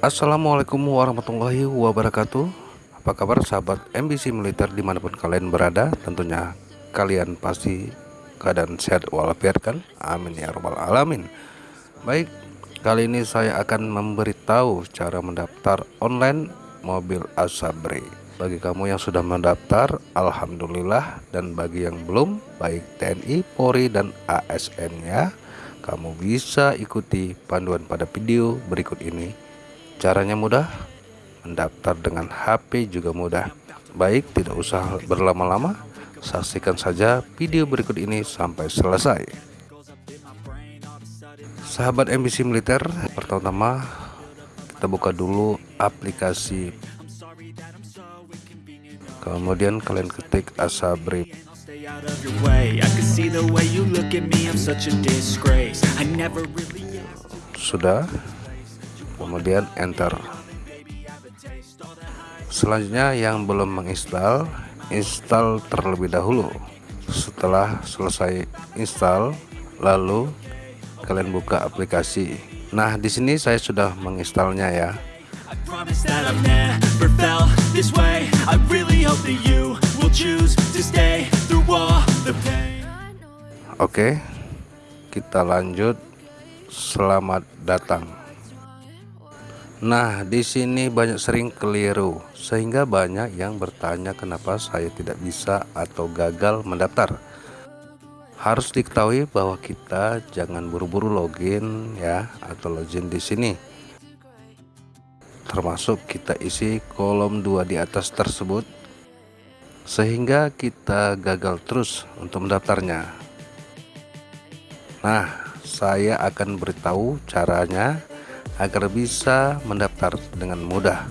Assalamualaikum warahmatullahi wabarakatuh. Apa kabar sahabat MBC Militer di mana pun kalian berada? Tentunya kalian pasti keadaan sehat walafiat kan? Amin ya robbal alamin. Baik kali ini saya akan memberitahu cara mendaftar online mobil Asabri. Bagi kamu yang sudah mendaftar Alhamdulillah. Dan bagi yang belum baik TNI, Polri, dan ASN nya kamu bisa ikuti panduan pada video berikut ini Caranya mudah, mendaftar dengan HP juga mudah. Baik, tidak usah berlama-lama, saksikan saja video berikut ini sampai selesai. Sahabat MBC Militer, pertama-tama kita buka dulu aplikasi. Kemudian kalian ketik Asabri. Sudah kemudian enter. Selanjutnya yang belum menginstal install terlebih dahulu. Setelah selesai install lalu kalian buka aplikasi. Nah di sini saya sudah menginstalnya ya. Oke kita lanjut. Selamat datang Nah, di sini banyak sering keliru, sehingga banyak yang bertanya kenapa saya tidak bisa atau gagal mendaftar. Harus diketahui bahwa kita jangan buru-buru login ya atau login di sini. Termasuk kita isi kolom dua di atas tersebut sehingga kita gagal terus untuk mendaftarnya. Nah, saya akan beritahu caranya agar bisa mendaftar dengan mudah.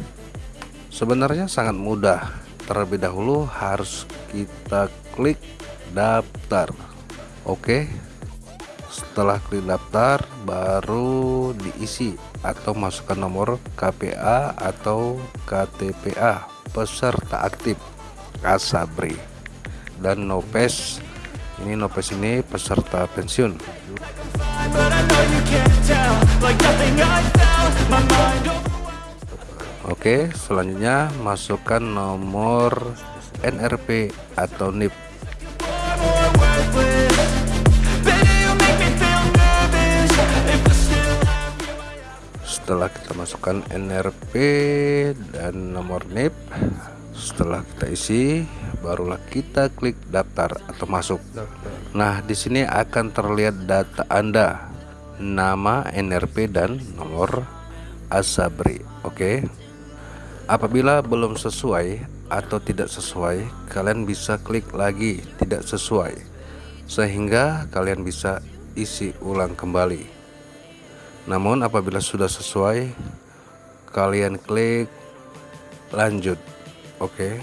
Sebenarnya sangat mudah. Terlebih dahulu harus kita klik daftar. Oke? Setelah klik daftar baru diisi atau masukkan nomor KPA atau KTPA peserta aktif. Kasabri. Dan Nopes. Ini Nopes ini peserta pensiun Oke selanjutnya masukkan nomor NRP atau NIP setelah kita masukkan NRP dan nomor NIP setelah kita isi barulah kita klik daftar atau masuk. Nah di sini akan terlihat data Anda nama NRP dan nomor Asabri Oke? Apabila belum sesuai atau tidak sesuai kalian bisa klik lagi tidak sesuai sehingga kalian bisa isi ulang kembali. Namun apabila sudah sesuai kalian klik lanjut oke?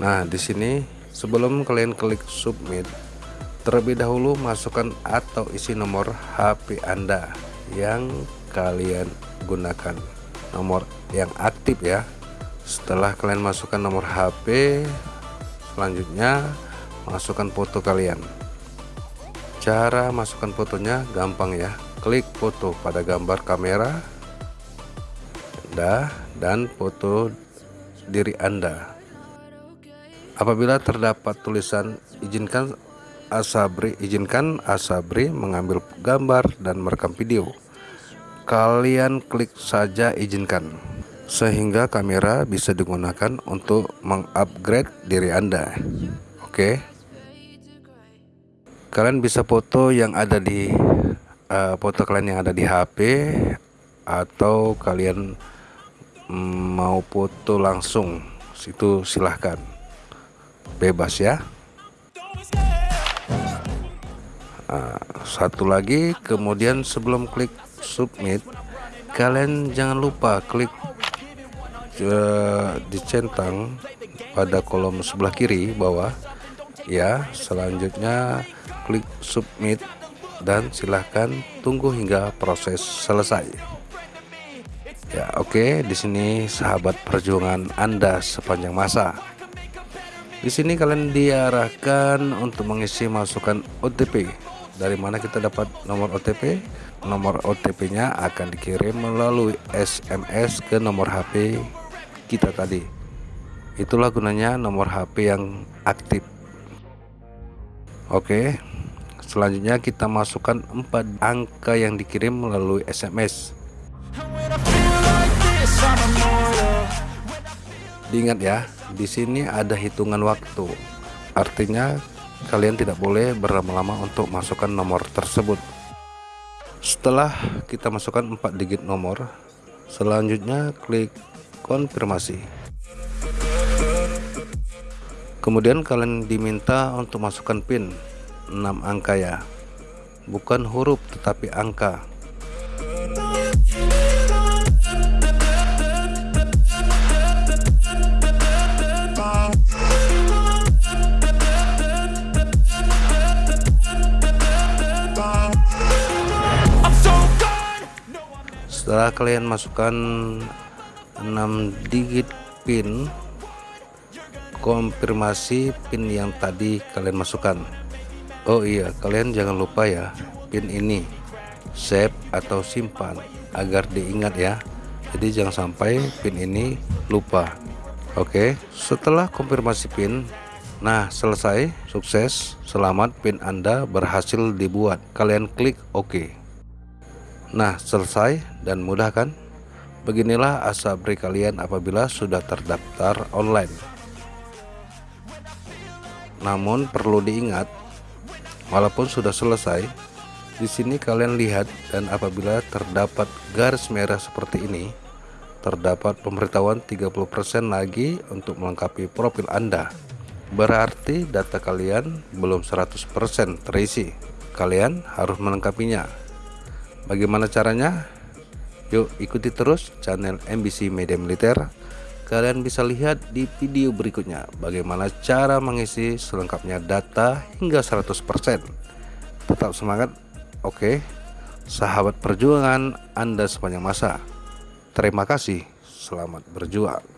Nah di sini sebelum kalian klik submit Terlebih dahulu masukkan atau isi nomor HP Anda yang kalian gunakan nomor yang aktif ya. Setelah kalian masukkan nomor HP selanjutnya masukkan foto kalian. Cara masukkan fotonya gampang ya. Klik foto pada gambar kamera dah dan foto diri Anda. Apabila terdapat tulisan izinkan Asabri izinkan Asabri mengambil gambar dan merekam video kalian klik saja izinkan sehingga kamera bisa digunakan untuk mengupgrade diri Anda. Oke? Kalian bisa foto yang ada di uh, foto kalian yang ada di HP atau kalian mau foto langsung. Situ silahkan. Bebas ya. Nah, satu lagi. Kemudian sebelum klik submit kalian jangan lupa klik uh, dicentang pada kolom sebelah kiri bawah. Ya selanjutnya klik submit dan silahkan tunggu hingga proses selesai. Ya oke okay, di sini sahabat perjuangan Anda sepanjang masa. Di sini kalian diarahkan untuk mengisi masukan OTP dari mana kita dapat nomor OTP nomor OTP nya akan dikirim melalui SMS ke nomor HP kita tadi. Itulah gunanya nomor HP yang aktif. Oke selanjutnya kita masukkan 4 angka yang dikirim melalui SMS diingat ya di sini ada hitungan waktu. Artinya kalian tidak boleh berlama-lama untuk masukkan nomor tersebut. Setelah kita masukkan 4 digit nomor selanjutnya klik konfirmasi. Kemudian kalian diminta untuk masukkan pin 6 angka ya. Bukan huruf tetapi angka setelah kalian masukkan 6 digit pin konfirmasi pin yang tadi kalian masukkan. Oh iya kalian jangan lupa ya pin ini save atau simpan agar diingat ya. Jadi jangan sampai pin ini lupa. Oke setelah konfirmasi pin Nah selesai sukses selamat pin Anda berhasil dibuat. Kalian klik OK Nah selesai dan mudah kan? Beginilah asabri kalian apabila sudah terdaftar online. Namun perlu diingat Walaupun sudah selesai di sini kalian lihat dan apabila terdapat garis merah seperti ini terdapat pemberitahuan 30% lagi untuk melengkapi profil Anda. Berarti data kalian belum 100% terisi. Kalian harus melengkapinya Bagaimana caranya? Yuk ikuti terus channel MBC Media Militer. Kalian bisa lihat di video berikutnya bagaimana cara mengisi selengkapnya data hingga 100%. Tetap semangat. Oke. Sahabat perjuangan Anda sepanjang masa. Terima kasih. Selamat berjuang.